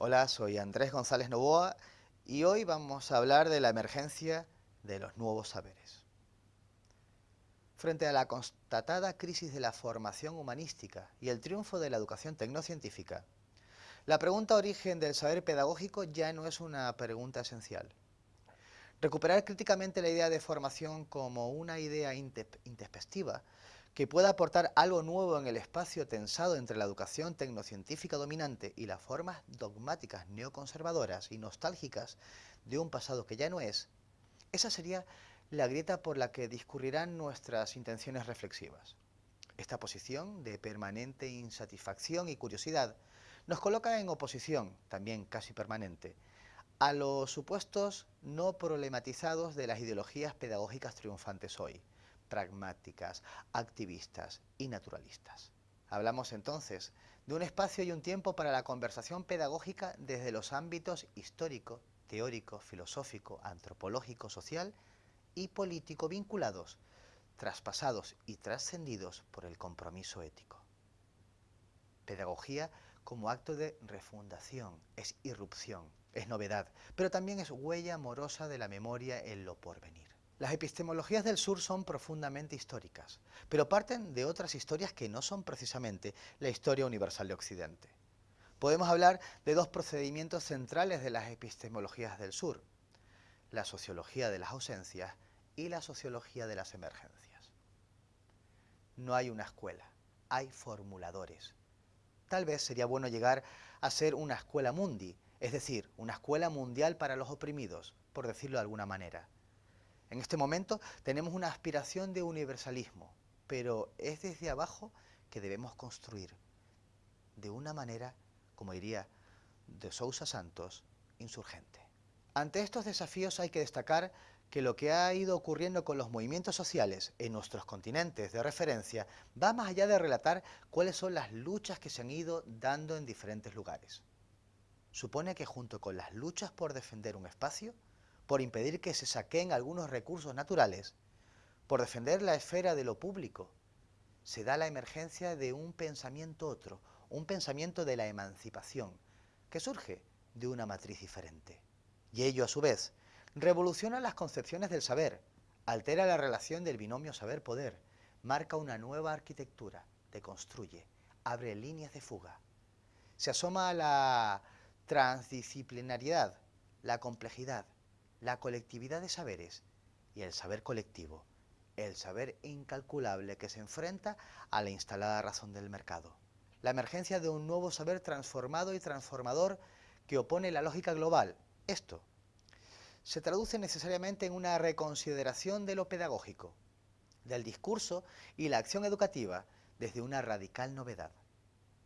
Hola, soy Andrés González Novoa y hoy vamos a hablar de la emergencia de los nuevos saberes. Frente a la constatada crisis de la formación humanística y el triunfo de la educación tecnocientífica, la pregunta origen del saber pedagógico ya no es una pregunta esencial. Recuperar críticamente la idea de formación como una idea introspectiva que pueda aportar algo nuevo en el espacio tensado entre la educación tecnocientífica dominante y las formas dogmáticas neoconservadoras y nostálgicas de un pasado que ya no es, esa sería la grieta por la que discurrirán nuestras intenciones reflexivas. Esta posición de permanente insatisfacción y curiosidad nos coloca en oposición, también casi permanente, a los supuestos no problematizados de las ideologías pedagógicas triunfantes hoy, pragmáticas, activistas y naturalistas. Hablamos entonces de un espacio y un tiempo para la conversación pedagógica desde los ámbitos histórico, teórico, filosófico, antropológico, social y político vinculados, traspasados y trascendidos por el compromiso ético. Pedagogía como acto de refundación, es irrupción, es novedad, pero también es huella amorosa de la memoria en lo porvenir. Las epistemologías del sur son profundamente históricas, pero parten de otras historias que no son precisamente la historia universal de Occidente. Podemos hablar de dos procedimientos centrales de las epistemologías del sur, la sociología de las ausencias y la sociología de las emergencias. No hay una escuela, hay formuladores. Tal vez sería bueno llegar a ser una escuela mundi, es decir, una escuela mundial para los oprimidos, por decirlo de alguna manera en este momento tenemos una aspiración de universalismo, pero es desde abajo que debemos construir, de una manera, como diría de Sousa Santos, insurgente. Ante estos desafíos hay que destacar que lo que ha ido ocurriendo con los movimientos sociales en nuestros continentes de referencia va más allá de relatar cuáles son las luchas que se han ido dando en diferentes lugares. Supone que junto con las luchas por defender un espacio, por impedir que se saquen algunos recursos naturales, por defender la esfera de lo público, se da la emergencia de un pensamiento otro, un pensamiento de la emancipación, que surge de una matriz diferente. Y ello, a su vez, revoluciona las concepciones del saber, altera la relación del binomio saber-poder, marca una nueva arquitectura, deconstruye, abre líneas de fuga. Se asoma a la transdisciplinariedad, la complejidad, la colectividad de saberes y el saber colectivo, el saber incalculable que se enfrenta a la instalada razón del mercado. La emergencia de un nuevo saber transformado y transformador que opone la lógica global. Esto se traduce necesariamente en una reconsideración de lo pedagógico, del discurso y la acción educativa desde una radical novedad.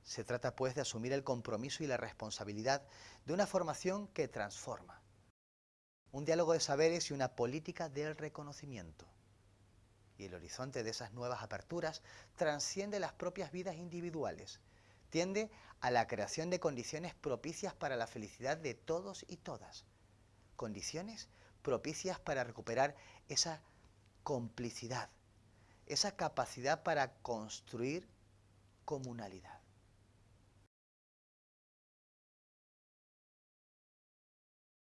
Se trata pues de asumir el compromiso y la responsabilidad de una formación que transforma, un diálogo de saberes y una política del reconocimiento. Y el horizonte de esas nuevas aperturas transciende las propias vidas individuales, tiende a la creación de condiciones propicias para la felicidad de todos y todas, condiciones propicias para recuperar esa complicidad, esa capacidad para construir comunalidad.